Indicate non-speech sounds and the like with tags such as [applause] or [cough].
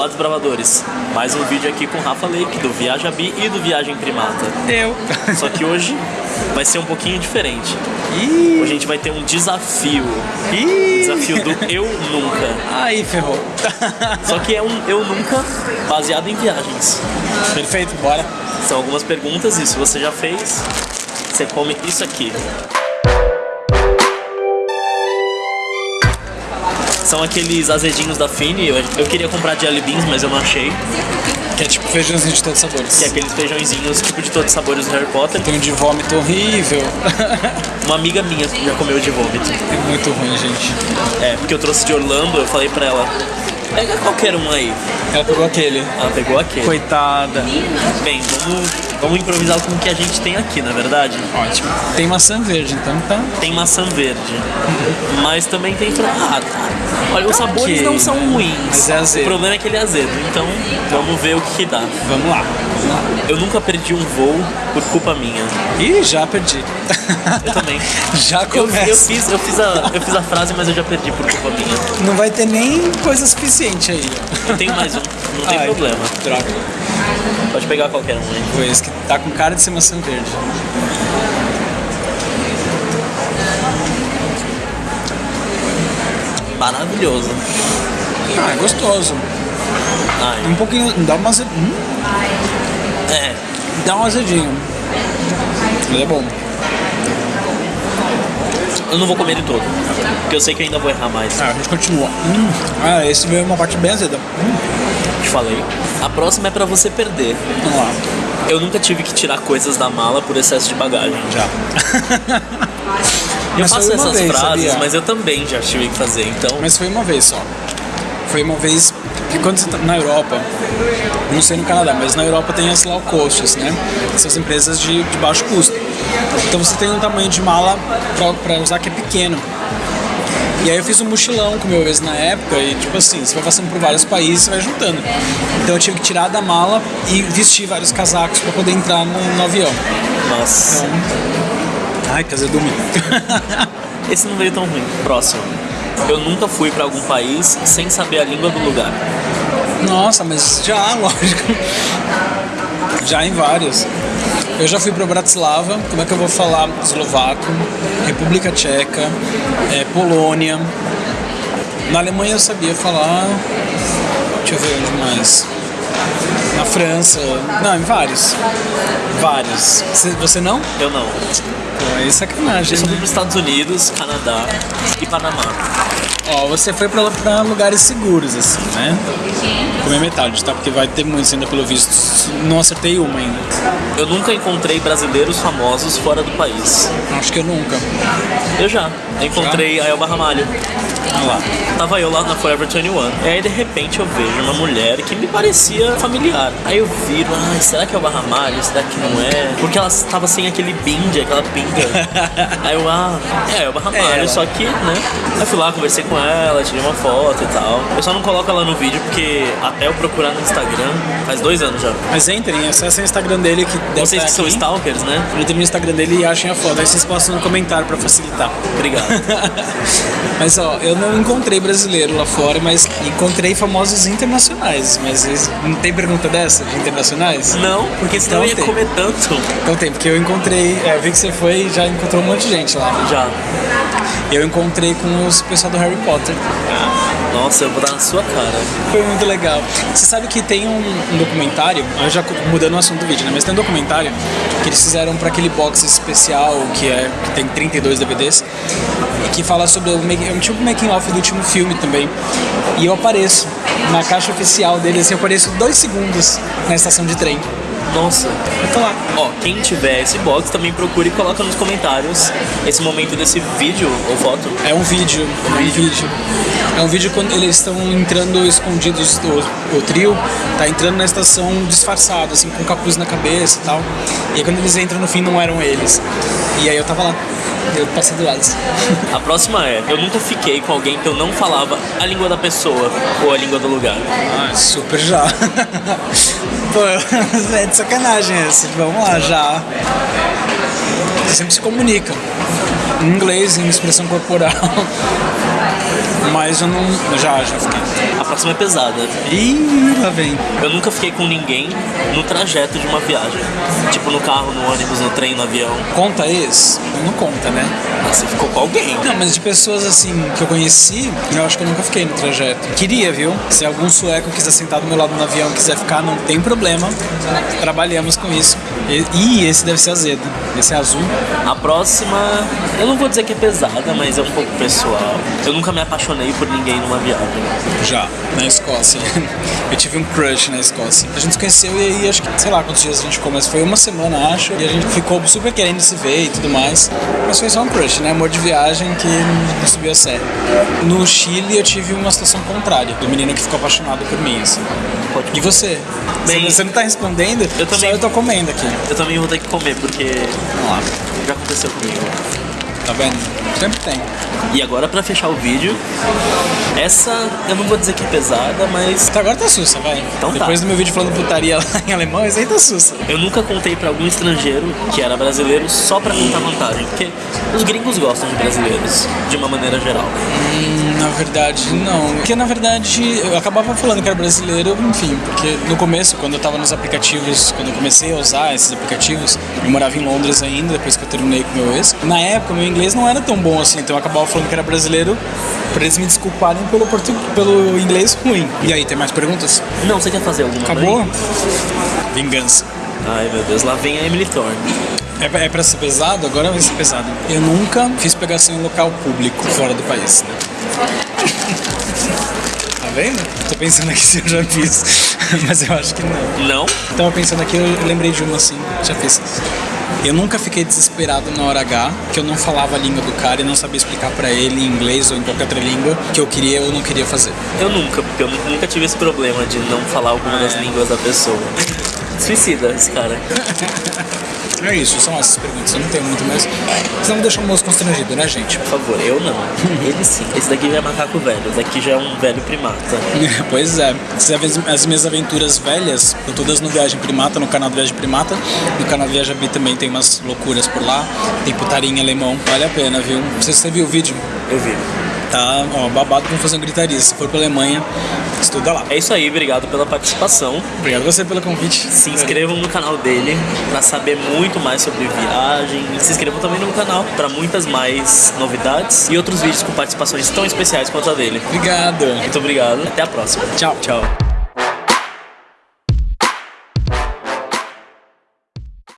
Olá, desbravadores. Mais um vídeo aqui com o Rafa Lake, do Viaja Bi e do Viagem Primata. Eu. Só que hoje vai ser um pouquinho diferente. Ih, Hoje a gente vai ter um desafio. ih. Desafio do Eu Nunca. Aí, ferrou. Só que é um Eu Nunca baseado em viagens. Perfeito, bora. São algumas perguntas e se você já fez, você come isso aqui. São aqueles azedinhos da Fini. Eu, eu queria comprar jelly beans, mas eu não achei. Que é tipo feijãozinho de todos os sabores. Que é aqueles feijõezinhos tipo de todos os sabores do Harry Potter. Tem um de vômito horrível. [laughs] Uma amiga minha já comeu de vômito. é muito ruim, gente. É, porque eu trouxe de Orlando, eu falei pra ela, pega qualquer um aí. Ela pegou aquele. Ela pegou aquele. Coitada. Bem, vamos, vamos improvisar com o que a gente tem aqui, na verdade. Ótimo. Tem maçã verde, então tá. Tem maçã verde, mas também tem fran- ah, tá. Olha, os sabores ok. não são ruins. Mas é azedo. O problema é que ele é azedo. Então, vamos ver o que, que dá. Vamos lá. Vamos lá. Eu nunca perdi um voo por culpa minha. Ih, já perdi. Eu também. [laughs] já Eu, começa. eu, fiz, eu, fiz a, eu fiz a frase, mas eu já perdi por culpa minha. Não vai ter nem coisa suficiente aí. Eu tenho mais um, não tem Ai, problema. Droga. Pode pegar qualquer um aí. Foi esse que tá com cara de ser maçã verde. Maravilhoso. Ah, é gostoso. Ai, Um pouquinho. Dá uma azed... hum, é. Dá um azedinho. Ele é bom. Eu não vou comer ele todo. Porque eu sei que eu ainda vou errar mais. Ah, a gente continua. Hum. Ah, esse veio uma parte bem azeda. Hum. Te falei. A próxima é pra você perder. Vamos lá. Eu nunca tive que tirar coisas da mala por excesso de bagagem. Já. [laughs] Eu Mas faço essas vez, frases, sabia? mas eu também já tive que fazer. Então, Mas foi uma vez só. Foi uma vez que quando você tá na Europa, não sei no Canadá, mas na Europa tem as low costs, né? Essas empresas de, de baixo custo. Então você tem um tamanho de mala pra usar que é pequeno. E aí eu fiz um mochilão com meu ex na época e tipo assim, você vai passando por vários países, você vai juntando. Então eu tive que tirar da mala e vestir vários casacos pra poder entrar no, no avião. nossa. Ai, que azedume. [laughs] Esse não veio tão ruim. Próximo. Eu nunca fui pra algum país sem saber a língua do lugar. Nossa, mas já, [laughs] lógico. Já em vários. Eu já fui para Bratislava, como é que eu vou falar eslovaco, República Tcheca, é, Polônia. Na Alemanha eu sabia falar. Deixa eu ver onde mais. Na França. Não, em vários. Vários. Você, você não? Eu não. Pô, é sacanagem. Eu fui né? pros Estados Unidos, Canadá e Panamá. Ó, você foi pra, pra lugares seguros, assim, né? Comer metade, tá? Porque vai ter muitos ainda pelo visto. Não acertei uma ainda. Eu nunca encontrei brasileiros famosos fora do país. Acho que eu nunca. Eu já. Eu encontrei a Elba Ramalho. Olha lá. Tava eu lá na Forever 21. E aí de repente eu vejo uma mulher que me parecia familiar. Aí eu viro, ai, será que é o Barra Ramalho? Será que não é? Porque ela tava sem aquele binde, aquela pinga. [laughs] aí eu, ah, é, é o Barra É só que, né? Aí eu fui lá, conversei com ela, tirei uma foto e tal. Eu só não coloco ela no vídeo porque até eu procurar no Instagram, faz dois anos já. Mas entrem, acessem o Instagram dele que deve Vocês estar que são stalkers, né? Entrem no Instagram dele e achem a foto. Aí vocês postam no comentário pra facilitar. Obrigado. [laughs] mas ó, eu não encontrei brasileiro lá fora, mas encontrei famosos internacionais. Mas não tem pergunta dessa de internacionais? Não, porque senão eu ia Então tem. comer tanto. Então tem, porque eu encontrei, é, eu vi que você foi e já encontrou um monte de gente lá. Já. Eu encontrei com os pessoal do Harry Potter. Nossa, eu vou dar na sua cara. Foi muito legal. Você sabe que tem um, um documentário, eu já mudando o assunto do vídeo, né? Mas tem um documentário que eles fizeram para aquele box especial que, é, que tem 32 DVDs e que fala sobre o make- é tipo making off do último filme também. E eu apareço na caixa oficial dele, assim, eu apareço dois segundos na estação de trem. Nossa. Tô lá. Ó, quem tiver esse box também procure e coloca nos comentários esse momento desse vídeo ou foto. É um vídeo, é um vídeo. É um vídeo quando eles estão entrando escondidos, o, o trio tá entrando na estação disfarçado, assim, com capuz na cabeça e tal. E aí quando eles entram no fim não eram eles. E aí eu tava lá, eu passei do lado. A próxima é: eu nunca fiquei com alguém que eu não falava a língua da pessoa ou a língua do lugar. Ah, super já. [laughs] Pô, [laughs] é de sacanagem esse. Vamos lá, já. Sempre se comunica. Em inglês, em expressão corporal. [laughs] Mas eu não. Já, já fiquei. A próxima é pesada. Ih, lá vem. Eu nunca fiquei com ninguém no trajeto de uma viagem. Tipo no carro, no ônibus, no trem, no avião. Conta esse? Não conta, né? Ah, você ficou com alguém. Não, mas de pessoas assim que eu conheci, eu acho que eu nunca fiquei no trajeto. Queria, viu? Se algum sueco quiser sentar do meu lado no avião quiser ficar, não tem problema. Trabalhamos com isso. E, ih, esse deve ser azedo. Esse é azul. A próxima, eu não vou dizer que é pesada, mas é um pouco pessoal. Eu nunca me apaixonei por ninguém numa viagem. Já, na Escócia. Eu tive um crush na Escócia. A gente se conheceu e aí acho que, sei lá quantos dias a gente ficou, mas foi uma semana, acho. E a gente ficou super querendo se ver e tudo mais. Mas foi só um crush, né? Amor de viagem que não subiu a sério. No Chile eu tive uma situação contrária, do menino que ficou apaixonado por mim, assim. Pode- E você? Bem, você não tá respondendo? eu também- Só eu tô comendo aqui. Eu também vou ter que comer, porque Vamos lá. já aconteceu comigo. Tá vendo? Sempre tem. E agora, pra fechar o vídeo, essa eu não vou dizer que é pesada, mas Até agora tá sussa, vai. Então tá. Depois do meu vídeo falando putaria lá em alemão, esse aí tá sussa. eu nunca contei pra algum estrangeiro que era brasileiro só pra contar vantagem. Porque os gringos gostam de brasileiros, de uma maneira geral. Hum, Na verdade, não. Porque na verdade eu acabava falando que era brasileiro, enfim, porque no começo, quando eu tava nos aplicativos, quando eu comecei a usar esses aplicativos, eu morava em Londres ainda, depois que eu terminei com meu ex. Na época, meu inglês não era tão bom assim, então eu acabava falando que era brasileiro pra eles me desculparem pelo, portu... pelo inglês ruim. E aí, tem mais perguntas? Não, você quer fazer alguma Acabou? mãe? Vingança. Ai meu Deus, lá vem a Emily Thorne. É, é pra ser pesado? Agora vai ser pesado. Eu nunca fiz pegação em local público fora do país. [laughs] Tá vendo? Tô pensando aqui se eu já fiz, [laughs] mas eu acho que não. Não? Tava pensando aqui, eu lembrei de uma assim, já fiz. Eu nunca fiquei desesperado na hora H, que eu não falava a língua do cara e não sabia explicar pra ele em inglês ou em qualquer outra língua que eu queria ou não queria fazer. Eu nunca, porque eu nu- nunca tive esse problema de não falar alguma das línguas da pessoa. [laughs] Suicida esse cara. É isso, são essas perguntas, eu não tenho muito mais. Senão me deixa o moço constrangido, né, gente? Por favor, eu não. [laughs] Ele sim. Esse daqui já é macaco velho, esse daqui já é um velho primata. [laughs] Pois é. Você as- as minhas aventuras velhas, estão todas no Viagem Primata, no canal do Viagem Primata. No canal Viaja B também tem umas loucuras por lá. Tem putaria em alemão. Vale a pena, viu? Não sei se você viu o vídeo. Eu vi. Tá, ó, babado com fazer gritaria. Se for pra Alemanha, estuda lá. É isso aí, obrigado pela participação. Obrigado você pelo convite. Se inscrevam no canal dele pra saber muito mais sobre viagem. E se inscrevam também no canal pra muitas mais novidades e outros vídeos com participações tão especiais quanto a dele. Obrigado. Muito obrigado. Até a próxima. Tchau. Tchau.